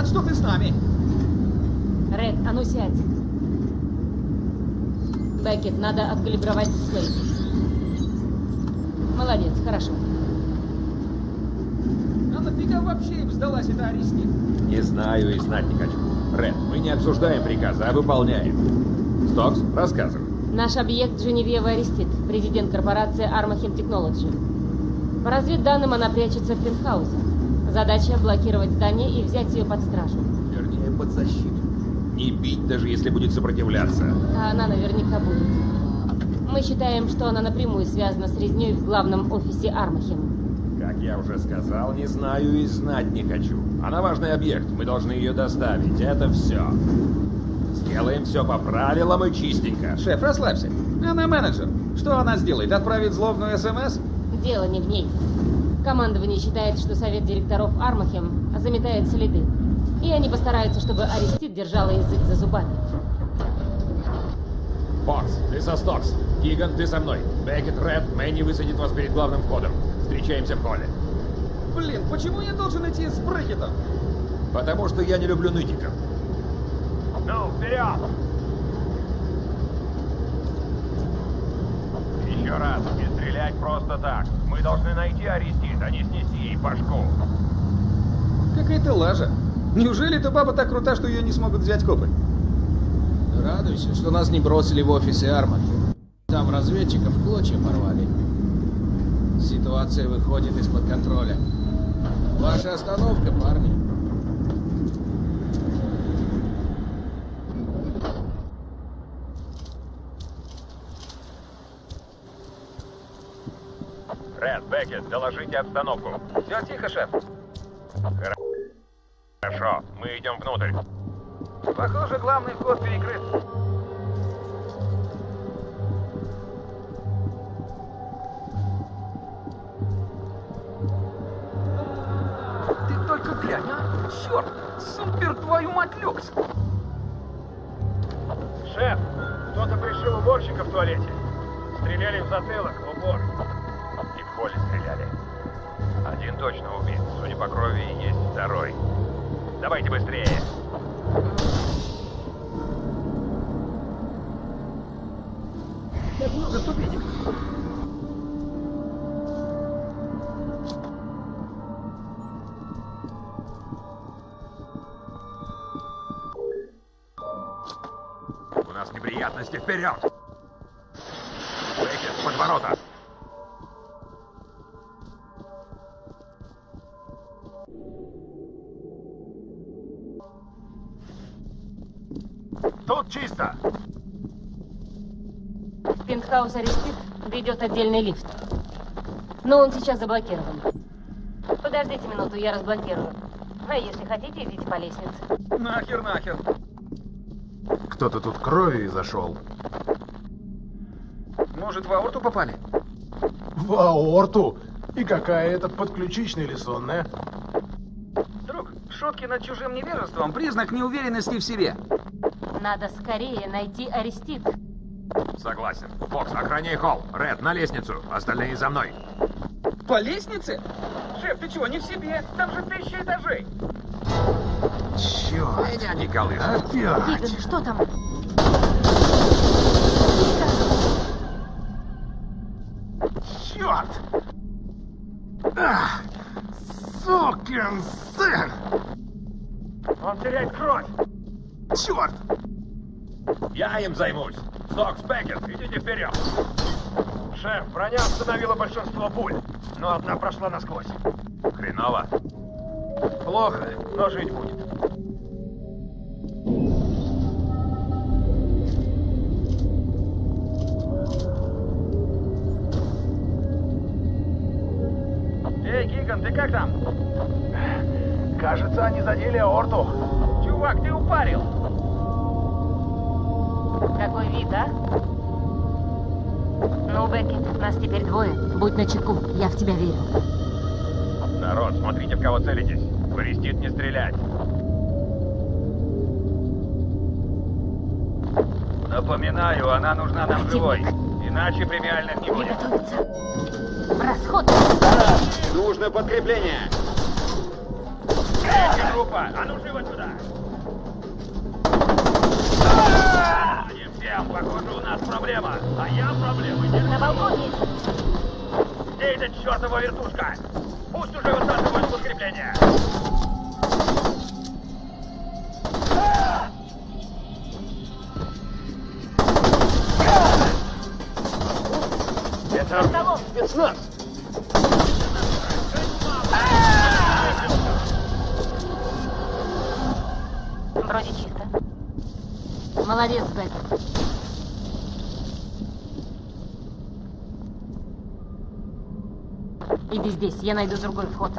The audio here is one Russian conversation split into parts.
рад, что ты с нами. Ред, а ну сядь. Беккет, надо откалибровать дисплей. Молодец, хорошо. А нафига вообще им сдалась эта Арестит? Не знаю и знать не хочу. Ред, мы не обсуждаем приказы, а выполняем. Стокс, рассказывай. Наш объект Женевьева Арестит, президент корпорации Armachem Technology. По разведданным она прячется в пентхаусе. Задача блокировать здание и взять ее под стражу. Вернее, под защиту. Не бить, даже если будет сопротивляться. А она наверняка будет. Мы считаем, что она напрямую связана с резней в главном офисе Армахем. Как я уже сказал, не знаю и знать не хочу. Она важный объект, мы должны ее доставить. Это все. Сделаем все по правилам и чистенько. Шеф, расслабься. Она менеджер. Что она сделает? Отправит злобную СМС? Дело не в ней. Командование считает, что совет директоров Армахем заметает следы. И они постараются, чтобы Арестит держала язык за зубами. Фокс, ты со Стокс. Киган, ты со мной. Беккет, Ред, Мэнни высадит вас перед главным входом. Встречаемся в холле. Блин, почему я должен идти с Брекетом? Потому что я не люблю нытиков. Ну, вперед! Еще раз, не стрелять просто так. Мы должны найти Арестит, а не снести ей башку. Какая-то лажа. Неужели эта баба так крута, что ее не смогут взять копы? Радуйся, что нас не бросили в офисе Армахи. Там разведчиков в клочья порвали. Ситуация выходит из-под контроля. Ваша остановка, парни. Беккет, доложите обстановку. Все тихо, шеф. Хорошо, мы идем внутрь. Похоже, главный вход перекрыт. Ты только глянь, а? Черт! Супер, твою мать, люкс! Шеф, кто-то пришил уборщика в туалете. Стреляли в затылок, в упор. Холле стреляли. Один точно убит. Судя по крови, есть второй. Давайте быстрее. Как много ступенек. У нас неприятности, вперед! Беккет, под ворота! В пентхаус Арестит ведет отдельный лифт. Но он сейчас заблокирован. Подождите минуту, я разблокирую. А если хотите, идите по лестнице. Нахер, нахер. Кто-то тут кровью зашел. Может, в аорту попали? В аорту? И какая это подключичная или сонная? Друг, шутки над чужим невежеством – признак неуверенности в себе. Надо скорее найти Арестит. Согласен. Фокс, охраняй холл. Ред, на лестницу. Остальные за мной. По лестнице? Шеф, ты чего, не в себе? Там же тысяча этажей. Черт, Меня не колышет. опять! Гиган, что там? Черт! Ах, сукин сын! Он теряет кровь. Черт! Я им займусь. Стокс, Беккет, идите вперед. Шеф, броня остановила большинство пуль, но одна прошла насквозь. Хреново. Плохо, но жить будет. Эй, Гиган, ты как там? Кажется, они задели аорту. Чувак, ты упарил. Какой вид, а? Ну, Беккет, нас теперь двое. Будь начеку, я в тебя верю. Народ, смотрите, в кого целитесь. В Арестит не стрелять. Напоминаю, она нужна нам Противник. живой. Иначе премиальных не будет. Приготовиться. В расход. Нужно подкрепление. Третья группа! А ну живо сюда! Всем, похоже, у нас проблема. А я проблемы не На балконе! Где эта чертова вертушка? Пусть уже высаживают подкрепление! Это спецназ. Вроде чисто. Молодец, Беккет. Иди здесь, я найду другой вход.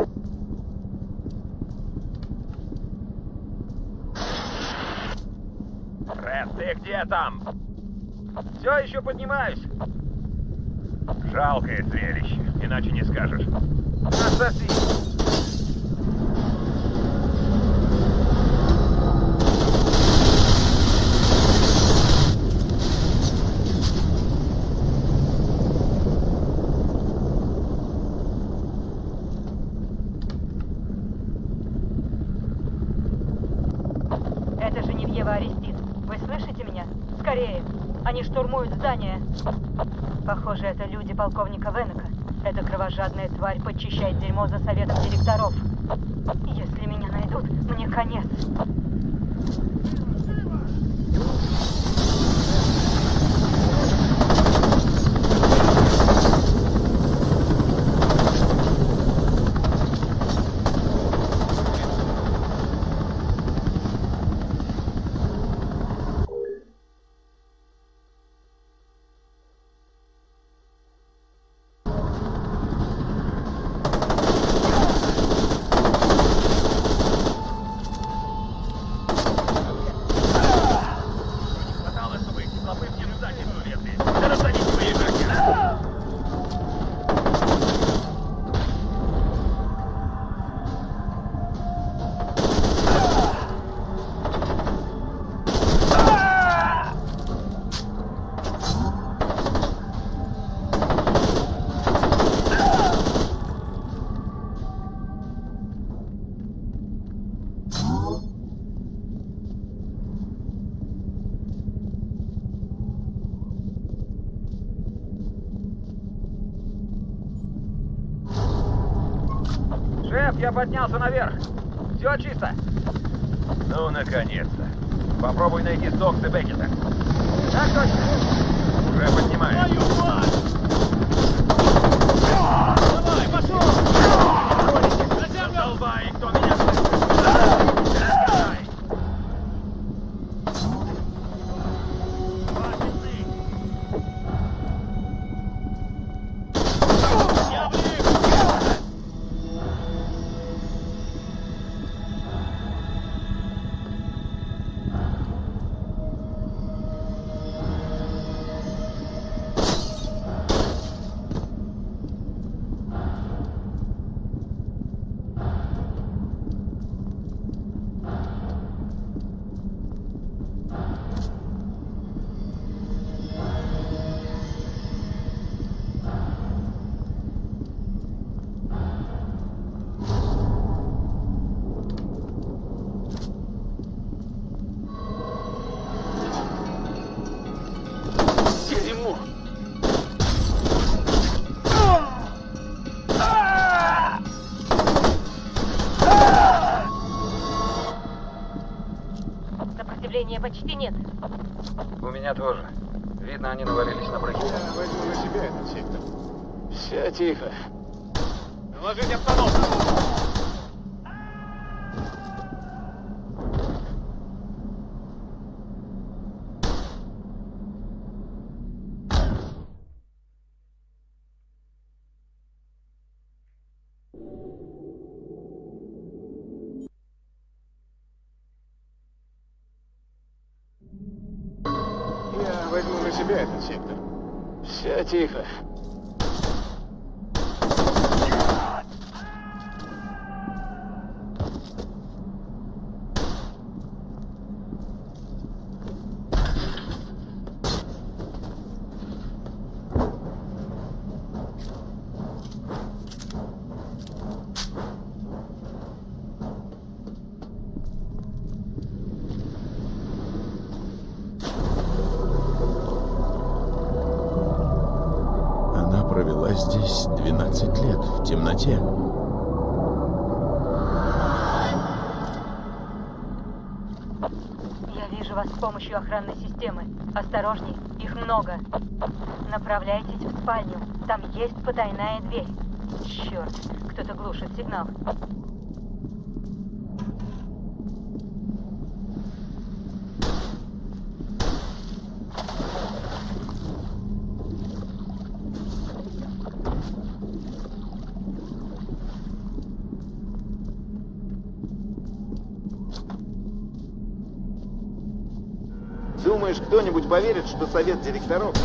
Ред, ты где там? Все еще поднимаюсь. Жалкое зрелище, иначе не скажешь. Отсоси. Это Женевьева Арестит. Вы слышите меня? Скорее. Они штурмуют здание. Похоже, это люди полковника Венека. Эта кровожадная тварь подчищает дерьмо за советом директоров. Если меня найдут, мне конец. Шеф, я поднялся наверх. Все чисто. Ну, наконец-то. Попробуй найти Сокса Беккета. Так точно. Уже поднимаюсь. Давай, пошел! Задолбай, кто нет. У меня тоже. Видно, они навалились на броню. Я возьму на себя этот сектор. Все тихо. Доложить обстановку. Себя этот сектор. Все тихо. Здесь 12 лет в темноте. Я вижу вас с помощью охранной системы. Осторожней, их много. Направляйтесь в спальню. Там есть потайная дверь. Черт, кто-то глушит сигнал. Поверит, что совет директоров...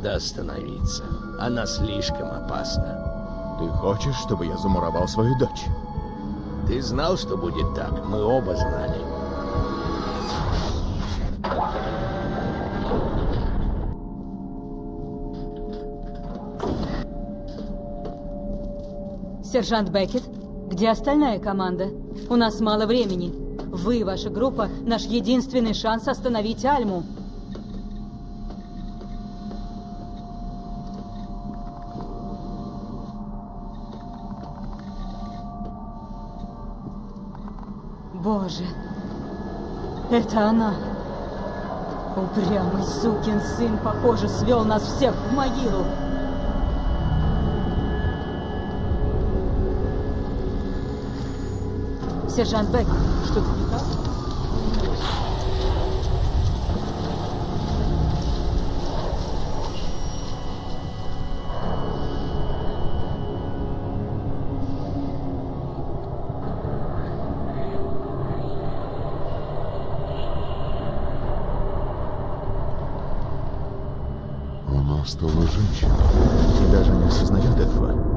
надо остановиться. Она слишком опасна. Ты хочешь, чтобы я замуровал свою дочь? Ты знал, что будет так? Мы оба знали. Сержант Беккет, где остальная команда? У нас мало времени. Вы, ваша группа, наш единственный шанс остановить Альму. Боже, это она. Упрямый сукин сын, похоже, свел нас всех в могилу. Сержант Бек, что-то не так? Стала женщиной и даже не осознает этого.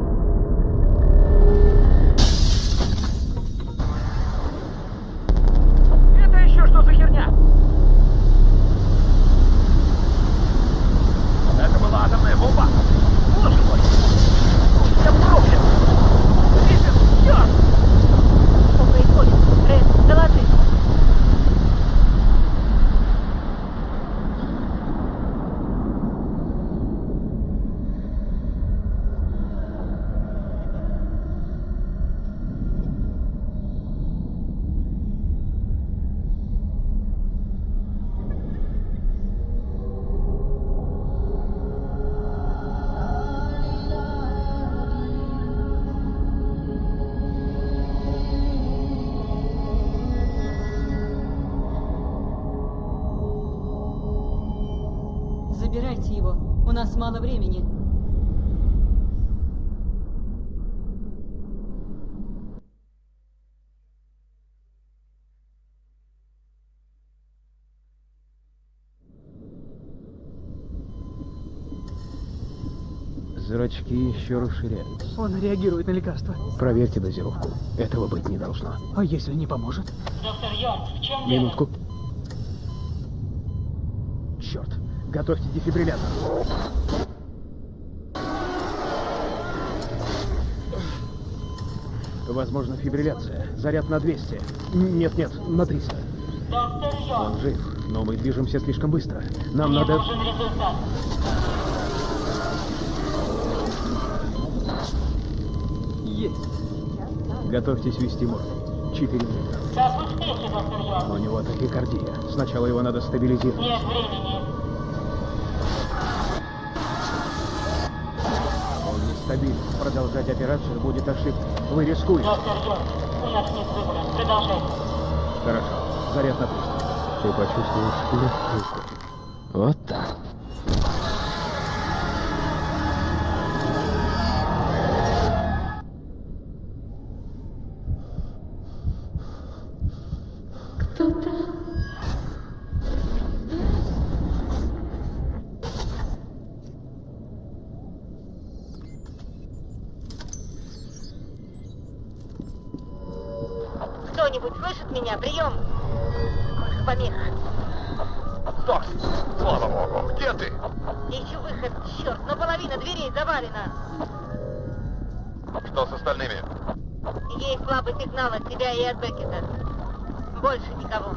Забирайте его. У нас мало времени. Зрачки еще расширяются. Он реагирует на лекарства. Проверьте дозировку. Этого быть не должно. А если не поможет? Доктор Йорк, в чем Минутку. Черт. Готовьте дефибриллятор. Возможно, фибрилляция. Заряд на 200. Нет-нет, на 300. Доктор Йорк, Он жив, но мы движемся слишком быстро. Нам надо... результат. Есть. Готовьтесь вести. Как успехи, доктор Йорк? У него тахикардия. Сначала его надо стабилизировать. Нет времени. Он нестабилен. Продолжать операцию будет ошибкой. Вы рискуете. Доктор Йорк, у нас нет выбора. Продолжайте. Хорошо. Заряд на 300. ты почувствуешь легкую. Вот так. Кто-нибудь слышит меня? Прием! Помех. Док, слава богу, где ты? Ищу выход. Черт, но половина дверей завалена. Что с остальными? Есть слабый сигнал от тебя и от Беккета. Больше никого.